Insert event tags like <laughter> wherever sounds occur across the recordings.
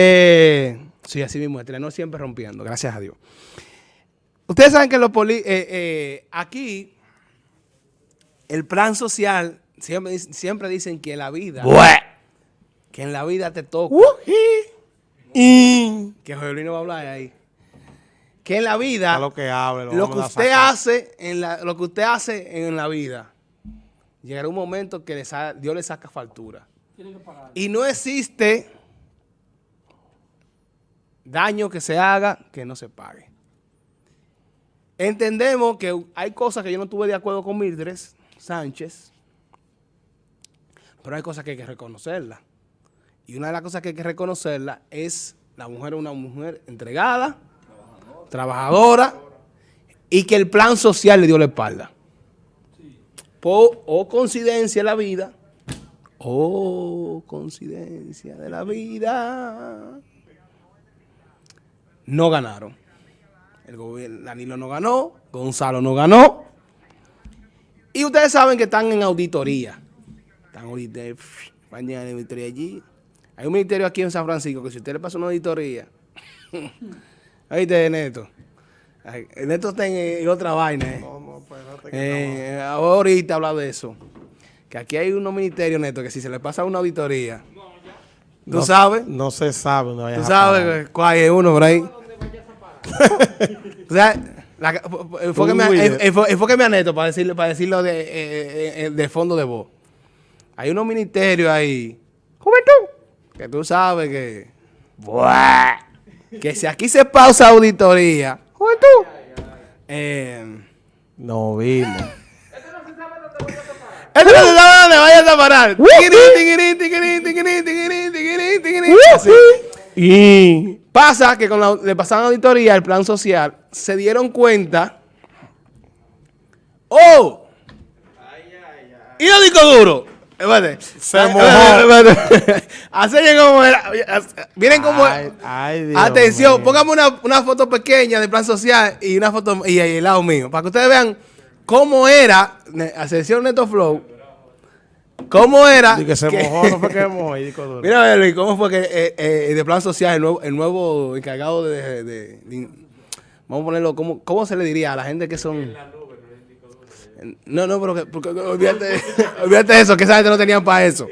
Eh, sí, así mismo, no siempre rompiendo, gracias a Dios. Ustedes saben que los poli eh, eh, aquí el plan social siempre, siempre dicen que la vida, que en la vida te toca, y que José va a hablar ahí, que en la vida, lo que, hable, lo, que usted hace en la, lo que usted hace en la vida, llegará un momento que Dios le saca factura. Y no existe daño que se haga que no se pague. Entendemos que hay cosas que yo no estuve de acuerdo con Mildred Sánchez, pero hay cosas que hay que reconocerla. Y una de las cosas que hay que reconocerla es la mujer es una mujer entregada, trabajadora, y que el plan social le dio la espalda. O coincidencia de la vida, o coincidencia de la vida, no ganaron. El gobierno, Danilo no ganó, Gonzalo no ganó. Y ustedes saben que están en auditoría. Están en auditoría allí. Hay un ministerio aquí en San Francisco que si usted le pasa una auditoría, <laughs> ahí te Neto. Neto está en, otra vaina. Eh. Pues, eh, ahorita habla de eso. Que aquí hay unos ministerios, Neto, que si se le pasa una auditoría, ¿tú sabes? No se sabe. No ¿Tú sabes cuál hay uno por ahí? <laughs> o sea, enfóqueme, a Neto para decirlo, para decirlo de, eh, eh, de fondo de voz. Hay unos ministerios ahí, juventud, que tú sabes que, que si aquí se pausa auditoría, juventud, eh, no vimos. Esto no se sabe dónde vayas a parar. Y pasa que cuando le pasaron auditoría el plan social, se dieron cuenta. ¡Oh! ¿Y lo disco duro? Se mojó. <laughs> Así como era. Miren cómo. Atención, póngame una, una, foto pequeña del plan social y una foto y, el lado mío. Para que ustedes vean cómo era. Ascensión Neto Flow ¿Cómo era? que se mojó, no fue que <laughs> mojó. Mira, Luis, ¿cómo fue que eh, eh, de plan social, el nuevo, el nuevo encargado de, Vamos a ponerlo, ¿cómo, ¿cómo se le diría a la gente que son... No, no, pero que, porque, olvídate, <laughs> olvídate eso, que esa gente no tenían para eso.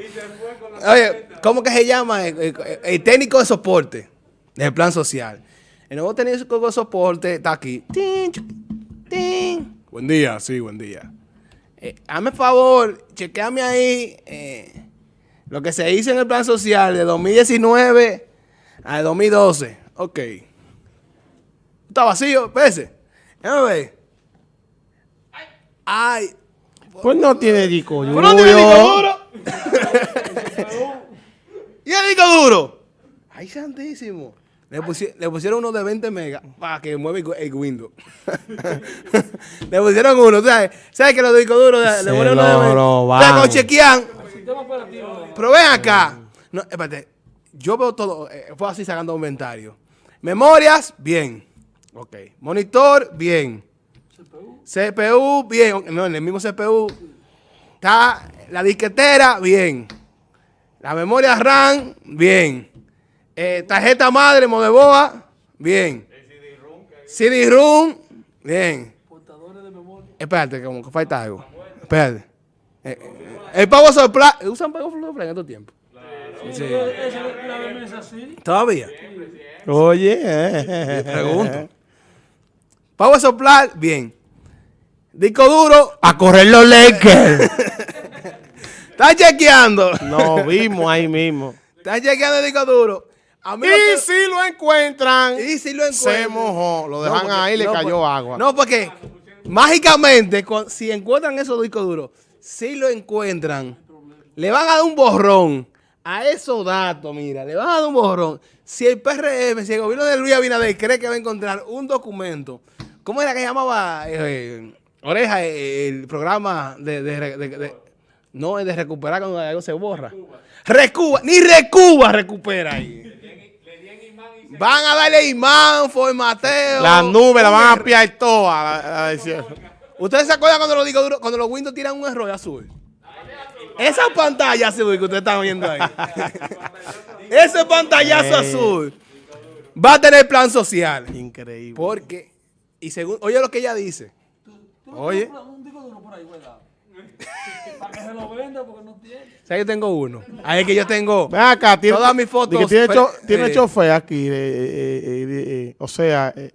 Oye, ¿cómo que se llama? El, el técnico de soporte del plan social. El nuevo técnico de soporte está aquí. Buen día, sí, buen día. Eh, hazme favor, chequeame ahí eh, lo que se hizo en el plan social de 2019 a 2012. Ok. Está vacío, pese. Déjame ver. Ay. Pues no tiene disco duro. Pues no tiene disco duro. <laughs> ¿Y el disco duro? Ay, santísimo. Le, pusieron uno de 20 megas para que mueva el Windows. <laughs> le pusieron uno, ¿sabes? ¿Sabes que los discos duros le ponen uno de 20? Lo chequean. Pero ven acá. No, espérate. Yo veo todo, eh, fue así sacando inventario. Memorias, bien. Ok. Monitor, bien. CPU. CPU, bien. No, en el mismo CPU. Está la disquetera, bien. La memoria RAM, bien. Eh, tarjeta madre, Modeboa, bien. CD-ROOM, bien. Portadores de memoria. Espérate, como que falta algo. Espérate. Eh, eh, el pago sopla. ¿Usan pago sopla en estos tiempos? Claro. Sí. sí. ¿Todavía? Oye, pregunto. Pago soplar, bien. Disco duro. A correr los Lakers. <laughs> ¿Estás chequeando? No, vimos ahí mismo. ¿Estás chequeando el disco duro? Y si lo encuentran, y si lo encuentran, se mojó, lo dejan ahí y le cayó agua. No, porque mágicamente, si encuentran esos discos duros, si lo encuentran, le van a dar un borrón a esos datos, mira, le van a dar un borrón. Si el PRM, si el gobierno de Luis Abinader cree que va a encontrar un documento, ¿cómo era que llamaba eh, Oreja el programa de, de, de, no es de recuperar cuando algo se borra? Recuba, ni Recuba recupera ahí. Van a darle imán, formateo. Las nubes la van a piar todas. ¿Ustedes se acuerdan cuando, lo digo, cuando los Windows tiran un error azul? Esa pantalla azul que usted está viendo ahí. <laughs> ese pantallazo azul va a tener plan social. Increíble. Porque, y según, oye lo que ella dice. Oye. <laughs> Para que se lo venda porque no tiene. O sea, yo tengo uno. Ahí es que yo tengo Ven acá, tiene, todas mis fotos. de que tiene, cho- pe- tiene eh, chofer aquí. eh, eh, eh, eh, o sea, eh,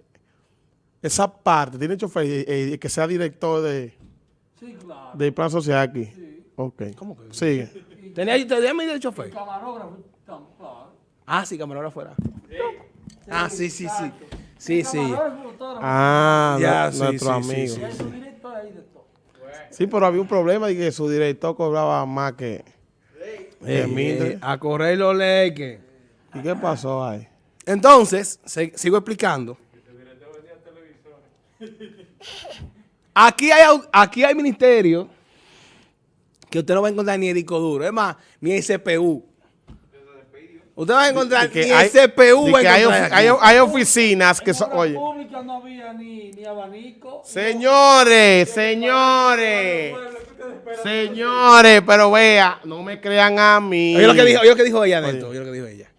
esa parte, tiene chofer eh, eh, que sea director de, del plan social aquí. Ok. ¿Cómo que? Sigue. ¿Tenía, tenía mi de chofer? Ah, sí, camarógrafo fuera. Ah, sí, sí, sí. Sí, sí. Ah, Ya, nu- sí, nuestro sí, sí, amigo. Sí, pero había un problema de que su director cobraba más que... Eh, a correr los leques. ¿Y qué pasó ahí? Entonces, se- sigo explicando. Aquí hay, aquí hay ministerio que usted no va a encontrar ni el disco duro. Es más, ni el CPU. Usted va a encontrar que ni hay- el CPU. de que hay, ofi- hay- hay oficinas que son... Oye. pública no había ni, ni abanico. Señores, señores, señores, pero vea, no me crean a mí. Oye lo que dijo, oye lo que dijo ella, Neto. Oye lo que dijo ella.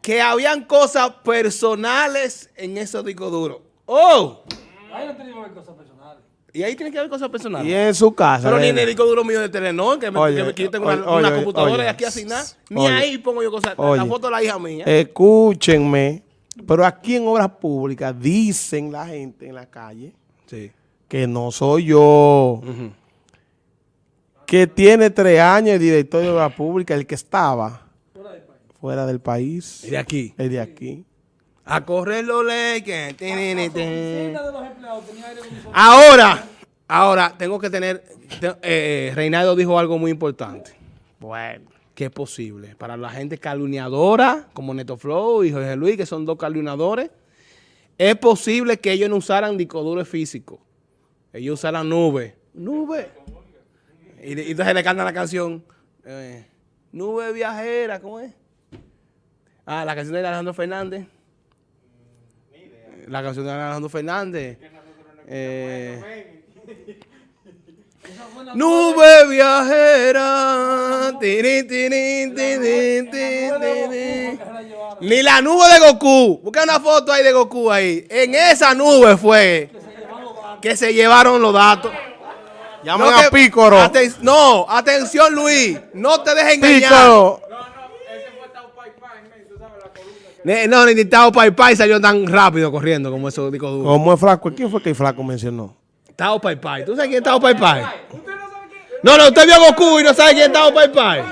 Que habían cosas personales en esos discos duros. ¡Oh! Ahí no tenía que cosas personales. Y ahí tiene que haber cosas personales. Y en su casa. Pero ni en el disco duro mío de Telenor, que, me, Oye, que, que yo tengo oye, una, una oye, computadora y aquí asignada. Ni Oye. ahí pongo yo cosas. La foto de la hija mía. Escúchenme, pero aquí en Obras Públicas dicen la gente en la calle sí. que no soy yo, Ujú. que tiene tres años el director de Obras Públicas, el que estaba fuera del país, Y de aquí. el de aquí. A correr los leques. Tinini, tin. Oficina de los empleados tenía aire acondicionado. Ahora, ahora tengo que tener. te- eh, Reinaldo dijo algo muy importante. Bueno. Que es posible. Para la gente calumniadora, como Neto Flow y Jorge Luis, que son dos calumniadores, es posible que ellos no usaran disco duro físico. Ellos usaran nube. Nube. Y entonces le cantan la canción. eh, nube viajera, ¿cómo es? Ah, la canción de Alejandro Fernández. La canción de Alejandro Fernández. Eh, Nube viajera. tiri, tiri, tiri, tiri, tiri. Ni la nube de Goku. Busca una foto ahí de Goku ahí. En esa nube fue que se llevaron los datos. Llaman No, a Pícoro. aten- no, atención Luis. No te dejes engañar. Pícoro. No, ni Tao Pai Pai salió tan rápido corriendo como esos discos duros. ¿Cómo es flaco? ¿Quién fue que el flaco mencionó? Tao Pai Pai. ¿Tú sabes quién es Tao Pai Pai? No, no, usted vio a Goku y no sabe quién es Tao Pai Pai.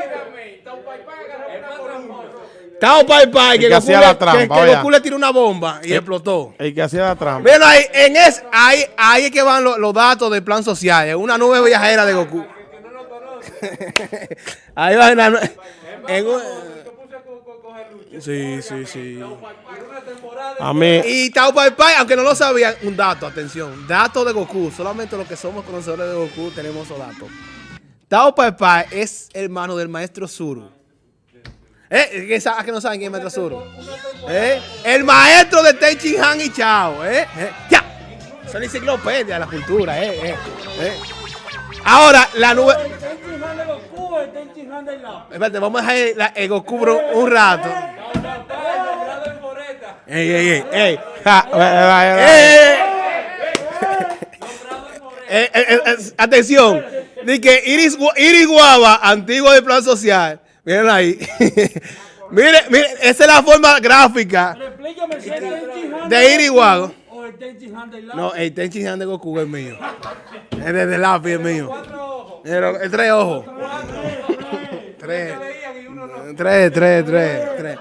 Tao Pai Pai, que, que Goku, hacía le, la trampa, que- que. Goku le tiró una bomba y explotó. El que hacía la trampa. Mira ahí, en es, ahí, ahí es que van los, los datos del plan social. En una nube viajera de Goku. <laughs> ahí va en, la en un- Sí, sí, sí. A mí, Y Tao Pai Pai, aunque no lo sabían, un dato, atención. Dato de Goku. Solamente los que somos conocedores de Goku tenemos esos datos. Tao Pai Pai es hermano del maestro Zuru. ¿Eh? ¿Que sa- que no saben quién es el maestro Zuru? ¿Eh? El maestro de Tenchin Han y Chao. ¿Eh? ¿Eh? ¡Ya! Son enciclopedia de la cultura. ¿eh? ¿Eh? ¿Eh? Ahora, la nube... El Tenchi Han de Goku, el Tenchi Han de la. Espérate, vamos a dejar la- el Goku un rato. Ey, ey, ey, ey. Eh, atención, de que Iris, Iris Guava, antiguo de Plan Social, miren ahí. <laughs> mire, mire, esa es la forma gráfica. El De Iris Guava. El. No, el Tenchi Han de Goku es mío. Es de, de lápiz es mío. Pero, el tres ojos. Tres. Tres, tres, tres, tres.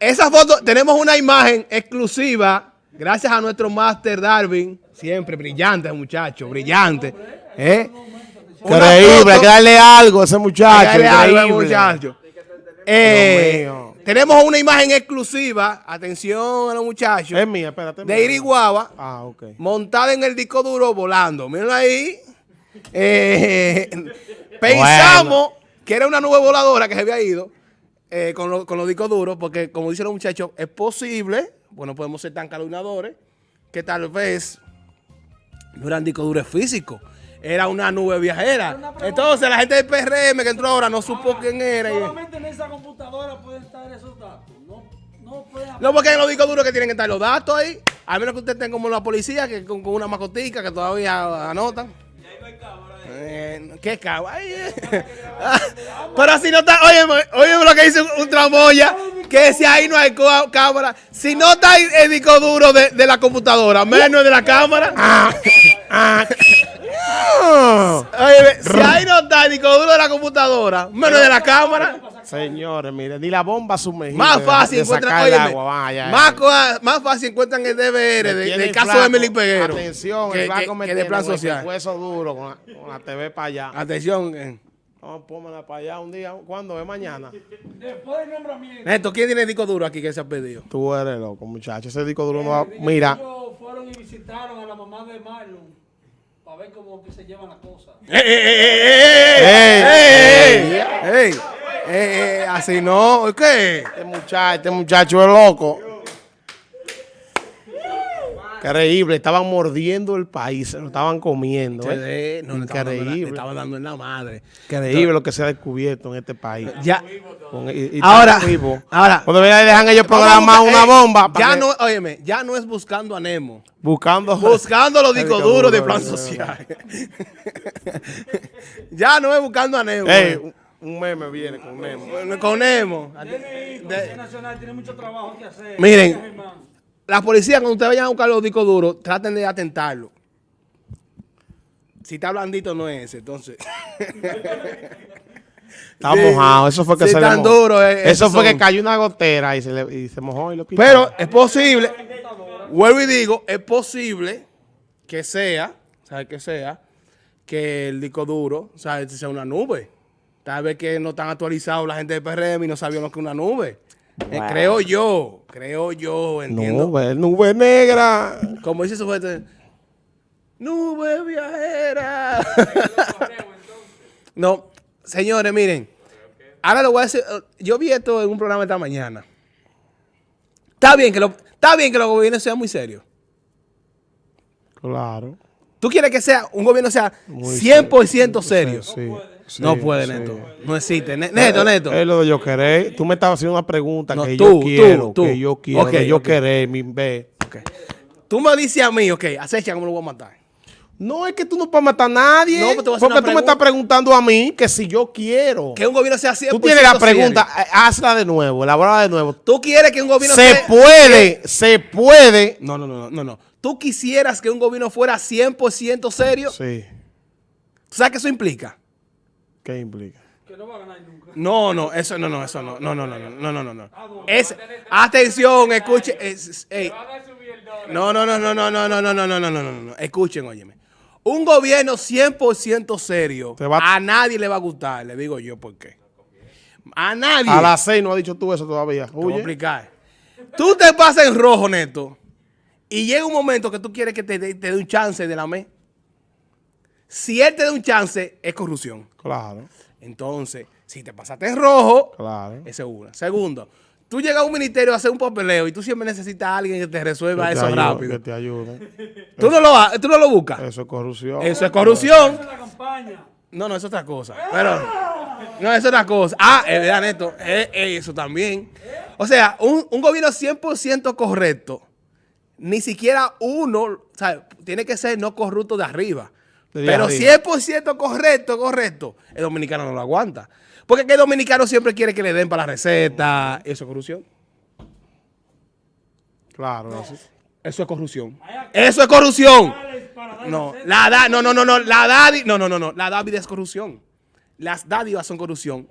Esa foto, tenemos una imagen exclusiva, gracias a nuestro máster Darwin, siempre brillante muchacho, brillante. ¿eh? Increíble, hay que darle algo a ese muchacho. Dale algo al increíble. muchacho. Eh, tenemos una imagen exclusiva, atención a los muchachos, Es mía, espérate. de Iriguaba, Ah, montada en el disco duro volando. Miren ahí. Eh, <laughs> pensamos que era una nube voladora que se había ido eh, con, lo- con los discos duros, porque como dicen los muchachos, es posible, bueno, podemos ser tan calumniadores, que tal vez no eran discos duros físicos, era una nube viajera. Entonces la gente del PRM que entró ahora no supo quién era. y- Solamente en esa computadora pueden estar esos datos. No, no No, porque en los discos duros que tienen que estar los datos ahí. A menos que usted tenga como la policía, que con, con una mascotica que todavía anotan. Eh, ¿Qué cámara? Eh. Ah, <laughs> Pero si no está, oye, oye lo que dice un, un tramoya, que si ahí no hay cámara, si no está el, disco duro de, de la computadora, menos de la cámara. Ah, ah. Oye, si ahí no está el disco duro de la computadora, menos de la cámara. Señores, miren, ni la bomba sumergida. Más fácil de encuentran, el óyeme, agua, vaya. más, más fácil encuentran el DVR de- del el caso flaco, de Emily Peguero. Atención, que, el flaco que- que de plan con el social. Hueso duro con la, con la TV para allá. Atención. eh. Vamos, pónmela para allá un día. ¿Cuándo? ¿Es mañana? Después del nombramiento. Neto, ¿quién tiene disco duro aquí que se ha pedido? Tú eres loco, muchacho. Ese disco duro no va. Mira, Ellos fueron y visitaron a la mamá de Marlon para ver cómo se llevan las cosas. Así no, ¿qué? Este muchacho, este muchacho es loco. Increíble, estaban mordiendo el país, se lo estaban comiendo. ¿eh? No, le Increíble. estaba dando en la madre. Increíble lo que se ha descubierto en este país. Ya. Con- y- y Ahora, ahora. Cuando vean, dejan ellos programar una ey, bomba. Ya que- no, óyeme, ya no es buscando a Nemo. Buscando. Buscando los discos disco duros de plan eh, social. <laughs> ya no es buscando a Nemo. Ey, eh. un, meme viene con Nemo. Con Nemo. De- es nacional, tiene mucho trabajo que hacer. Miren. La policía, cuando ustedes vayan a buscar los discos duros, traten de atentarlo. Si está blandito, no es ese, entonces. <laughs> Está Sí, mojado. Eso fue que sí, se le tan mojó. duro, eh, Eso fue que cayó una gotera y se, le, y se mojó y lo quitó. Pero es posible, vuelvo y digo, es posible que sea, ¿sabes que sea? Que el disco duro, ¿sabes? Sea una nube. Tal vez que no están actualizados la gente de PRM y no sabían lo que es una nube. Eh, creo yo, creo yo, entiendo. nube, nube negra. Como dice su gente, nube viajera. <laughs> no, señores, miren. Ahora lo voy a decir. eh, Yo vi esto en un programa esta mañana. Está bien que, lo, está bien que los gobiernos sean muy serios. Claro. Tú quieres que sea un gobierno sea Muy 100% serio. Sí, sí, no puede, sí. Neto. No existe. Ne- Neto, Neto. Es lo de yo querer. Tú me estabas haciendo una pregunta No, que tú, yo quiero, tú. que yo quiero, Ok, que yo ok. querer, mi. Ok. Tú me dices a mí, ok, acecha cómo lo voy a matar. No es que tú no puedes matar a nadie. No, porque tú me estás preguntando a mí que si yo quiero. Que un gobierno sea 100% Tú tienes la pregunta, eh, hazla de nuevo, elabora de nuevo. Tú quieres que un gobierno Se sea- puede, se puede. No, no, no, no, no, no. ¿Tú quisieras que un gobierno fuera 100% serio? Sí. ¿Tú sabes qué eso implica? ¿Qué implica? Que no va a ganar nunca. No, no, eso no, no, eso no, no, no, no, no, no, no, no, no. Es, atención, escuchen, es- ey. no, no, no, no, no, no, no, no, no, no, no, no, no, no, escuchen, óyeme. Un gobierno 100% serio, va- a nadie le va a gustar, le digo yo por qué. A nadie. A las seis no has dicho tú eso todavía. Te voy a Oye. explicar. Tú te pasas en rojo, Neto, y llega un momento que tú quieres que te dé te dé un chance de la mes. Si él te da un chance, es corrupción. Claro, Entonces, si te pasaste en rojo, claro. esa es una. Segundo, tú llegas a un ministerio a hacer un papeleo y tú siempre necesitas a alguien que te resuelva Que te eso ayude, rápido. Que te ayude. Tú no, lo, tú no lo buscas. Eso es corrupción. Eso es corrupción. Esa es la campaña. No, no, eso es otra cosa. Pero, no, eso es otra cosa. Ah, es verdad, Neto. Eh, eh, eso también. O sea, un, un gobierno 100% correcto, ni siquiera uno, ¿sabes? Tiene que ser no corrupto de arriba. Pero arriba. 100% correcto, correcto, el dominicano no lo aguanta. Porque que el dominicano siempre quiere que le den para la receta. Eso es corrupción. Claro, eso. Eso es corrupción. Eso es corrupción. No, la da, no, no, no, no, la dádiva, no, no, no, no, la dádiva es corrupción. Las dádivas son corrupción.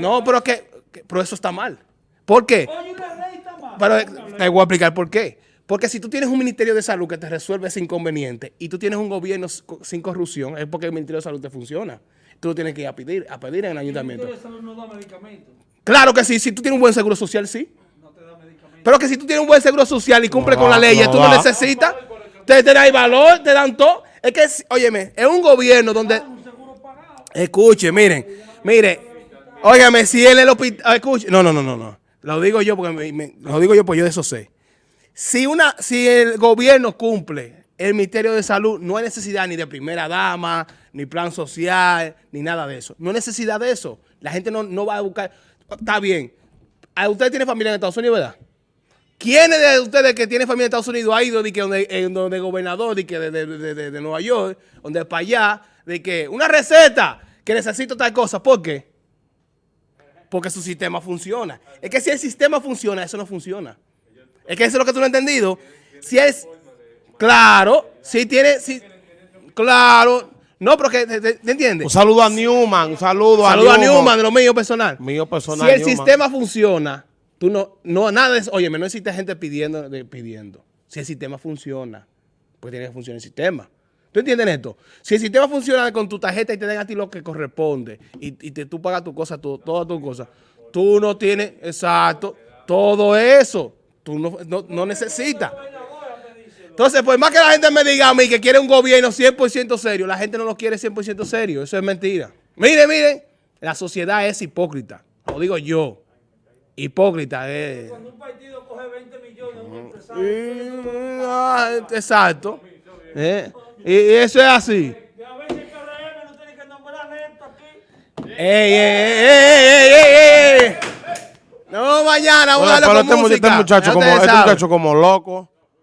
No, pero que, que- pero eso está mal. ¿Por qué? Pero eh, te voy a explicar por qué. Porque si tú tienes un Ministerio de Salud que te resuelve ese inconveniente y tú tienes un gobierno sin corrupción, es porque el Ministerio de Salud te funciona. Tú lo tienes que ir a pedir, a pedir en el El ayuntamiento. Ministerio de Salud no da medicamentos. Claro que sí, si tú tienes un buen seguro social, sí. No te da medicamentos. Pero que si tú tienes un buen seguro social y cumple No con la ley, no tú no da. necesitas, te, te dan valor, te dan todo. Es que, es- óyeme, es un gobierno donde... Pagado. Escuche, miren, mire, óigame, si él en el hospital, escuche, no, no, no, no, no, lo digo yo porque me- me- lo digo yo porque yo de eso sé. Si una, si el gobierno cumple el Ministerio de Salud no hay necesidad ni de primera dama, ni plan social, ni nada de eso. No hay necesidad de eso. La gente no, no va a buscar. Está bien. ¿A ¿Usted tiene familia en Estados Unidos, verdad? ¿Quiénes de ustedes que tienen familia en Estados Unidos ha ido de que donde, donde gobernador de, que de, de- de- de Nueva York, donde para allá, de que una receta que necesito tal cosa? ¿Por qué? Porque su sistema funciona. Es que si el sistema funciona, eso no funciona. Es que eso es lo que tú no has entendido. Si es, claro, si tiene, si, claro, no, pero que, ¿te, entiendes? Un saludo a Newman, un saludo a Saludo a Newman. Newman de lo mío personal. Mío personal, Si el Newman. sistema funciona, tú no, no, nada es, oye, no existe gente pidiendo, de- pidiendo. Si el sistema funciona, pues tiene que funcionar el sistema. ¿Tú entiendes esto? Si el sistema funciona con tu tarjeta y te dan a ti lo que corresponde y, y te, tú pagas tu cosa, tu, todas tus cosas, tú no tienes, exacto, todo eso, tú no, no, no necesitas. Entonces, por más que la gente me diga a mí que quiere un gobierno 100% serio, la gente no lo quiere 100% serio. Eso es mentira. Miren, miren, la sociedad es hipócrita. Lo digo yo. Hipócrita es. Cuando un partido coge 20 millones, un empresario. Ah, Exacto. Eh, Y eso es así. Y a veces el PRM no tiene que nombrar esto aquí. ¡Ey, ey, ey, ey, ey, ey, ey! No, mañana, Bueno, pero este, este muchacho como, este muchacho como loco.